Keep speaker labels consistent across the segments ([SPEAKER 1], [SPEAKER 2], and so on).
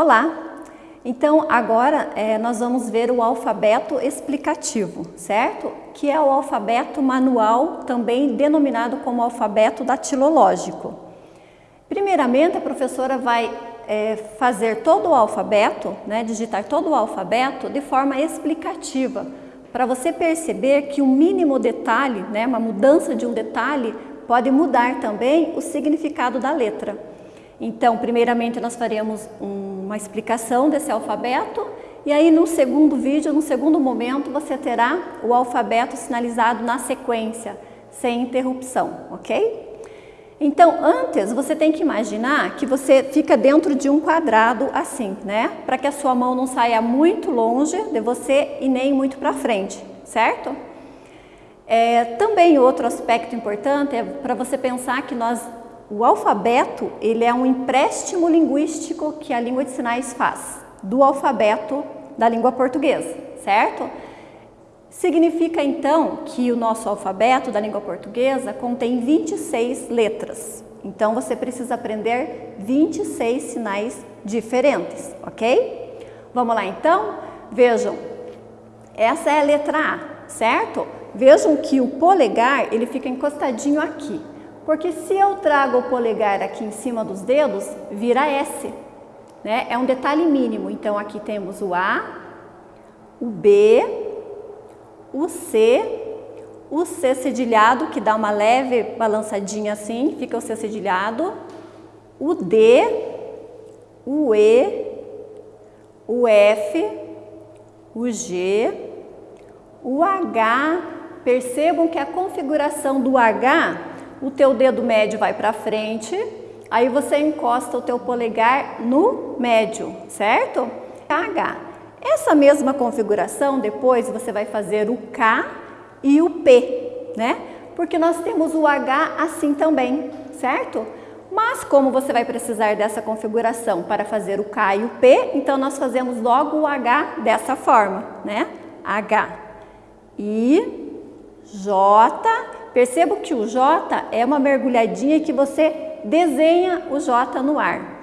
[SPEAKER 1] Olá! Então, agora é, nós vamos ver o alfabeto explicativo, certo? Que é o alfabeto manual, também denominado como alfabeto datilológico. Primeiramente, a professora vai é, fazer todo o alfabeto, né, digitar todo o alfabeto de forma explicativa, para você perceber que um mínimo detalhe, né, uma mudança de um detalhe, pode mudar também o significado da letra. Então, primeiramente nós faremos uma explicação desse alfabeto e aí no segundo vídeo, no segundo momento, você terá o alfabeto sinalizado na sequência, sem interrupção, ok? Então, antes, você tem que imaginar que você fica dentro de um quadrado assim, né? Para que a sua mão não saia muito longe de você e nem muito para frente, certo? É, também outro aspecto importante é para você pensar que nós o alfabeto, ele é um empréstimo linguístico que a língua de sinais faz do alfabeto da língua portuguesa, certo? Significa então que o nosso alfabeto da língua portuguesa contém 26 letras. Então você precisa aprender 26 sinais diferentes, ok? Vamos lá então? Vejam, essa é a letra A, certo? Vejam que o polegar ele fica encostadinho aqui. Porque se eu trago o polegar aqui em cima dos dedos, vira S. Né? É um detalhe mínimo. Então, aqui temos o A, o B, o C, o C cedilhado, que dá uma leve balançadinha assim, fica o C cedilhado, o D, o E, o F, o G, o H. Percebam que a configuração do H o teu dedo médio vai para frente, aí você encosta o teu polegar no médio, certo? H. Essa mesma configuração, depois você vai fazer o K e o P, né? Porque nós temos o H assim também, certo? Mas como você vai precisar dessa configuração para fazer o K e o P, então nós fazemos logo o H dessa forma, né? H, I, J, Perceba que o J é uma mergulhadinha que você desenha o J no ar.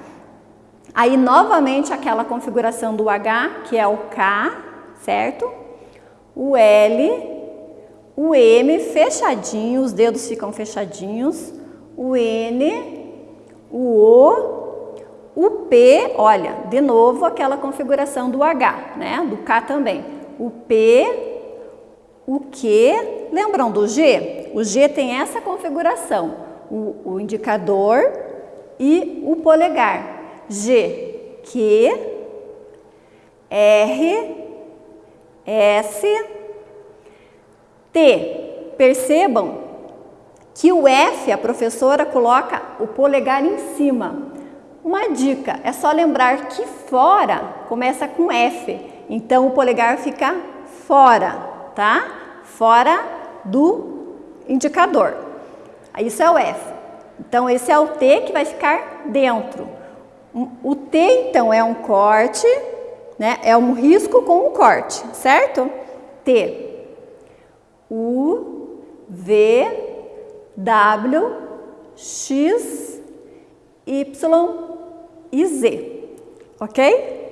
[SPEAKER 1] Aí, novamente, aquela configuração do H, que é o K, certo? O L, o M fechadinho, os dedos ficam fechadinhos. O N, o O, o P, olha, de novo aquela configuração do H, né? Do K também. O P, o Q, lembram do G? O G tem essa configuração, o, o indicador e o polegar. G, Q, R, S, T. Percebam que o F, a professora coloca o polegar em cima. Uma dica, é só lembrar que fora começa com F, então o polegar fica fora tá? Fora do indicador. Isso é o F. Então, esse é o T que vai ficar dentro. O T, então, é um corte, né? É um risco com um corte, certo? T. U, V, W, X, Y e Z. Ok?